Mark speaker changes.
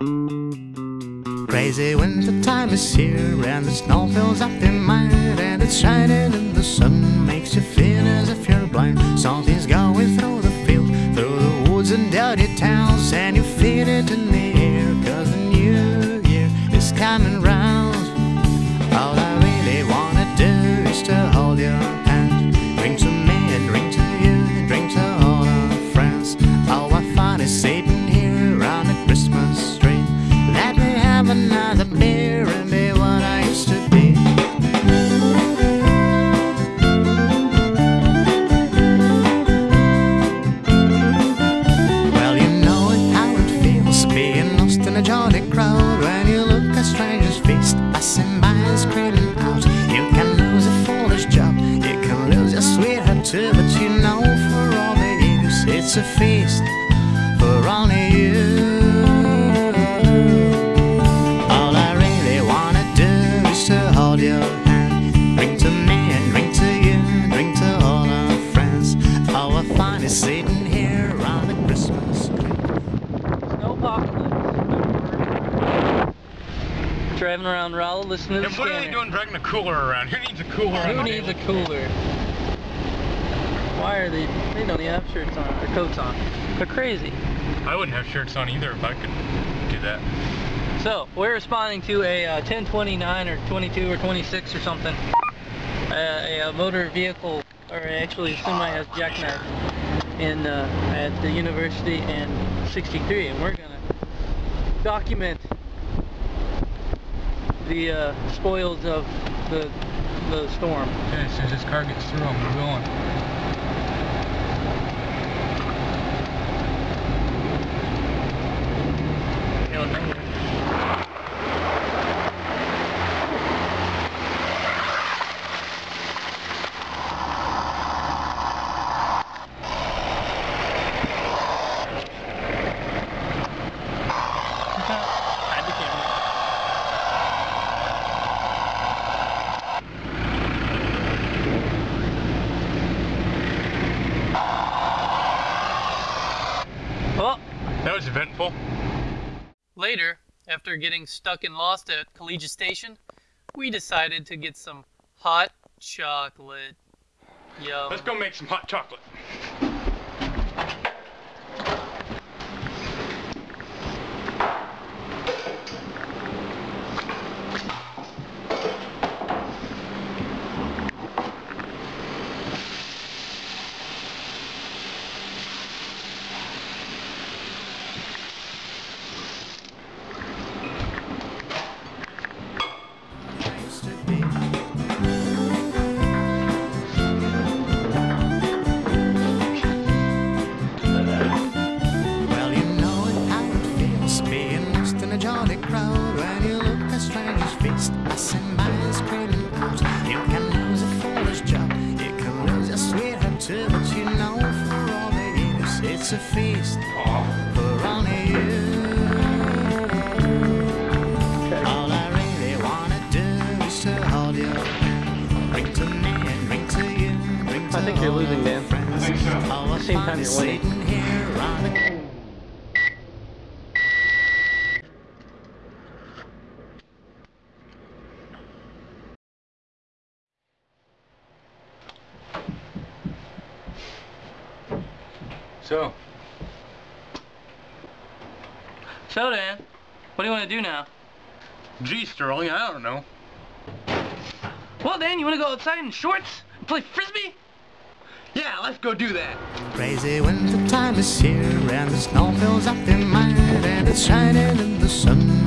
Speaker 1: Crazy winter time is here and the snow fills up your mind and it's shining in the sun makes you feel as if you're blind. Something's feast for only you. All I really wanna do is to hold your hand, drink to me and drink to you, drink to all our friends. All I find is sitting here around the Christmas tree.
Speaker 2: Driving around Raleigh, listening to
Speaker 3: And
Speaker 2: the
Speaker 3: what are they doing dragging a cooler around? Who needs a cooler
Speaker 2: Who needs a cooler? Why are they? They don't even have shirts on or coats on. They're crazy.
Speaker 3: I wouldn't have shirts on either if I could do that.
Speaker 2: So we're responding to a uh, 1029 or 22 or 26 or something. Uh, a, uh motor vehicle, or actually a semi has jackknife in uh, at the university in 63, and we're gonna document the uh, spoils of the the storm.
Speaker 3: Yeah, as soon as this car gets through, I'm going.
Speaker 2: Hide the camera. Well,
Speaker 3: That was eventful.
Speaker 2: later, after getting stuck and lost at Collegiate Station, we decided to get some hot chocolate. Yum.
Speaker 3: Let's go make some hot chocolate.
Speaker 1: A feast for only you. All I really wanna do is to hold your hand. To me and drink to you. Drink to
Speaker 2: I think you're losing,
Speaker 1: our
Speaker 2: Dan.
Speaker 1: friends.
Speaker 3: I think so.
Speaker 1: All I
Speaker 2: Same time
Speaker 1: oh,
Speaker 2: you're winning.
Speaker 3: So,
Speaker 2: So Dan, what do you want to do now?
Speaker 3: gee, Sterling, I don't know.
Speaker 2: Well, Dan, you want to go outside in shorts and play frisbee?
Speaker 3: Yeah, let's go do that.
Speaker 1: Crazy winter time is here and the snow fills up your mind and it's shining in the sun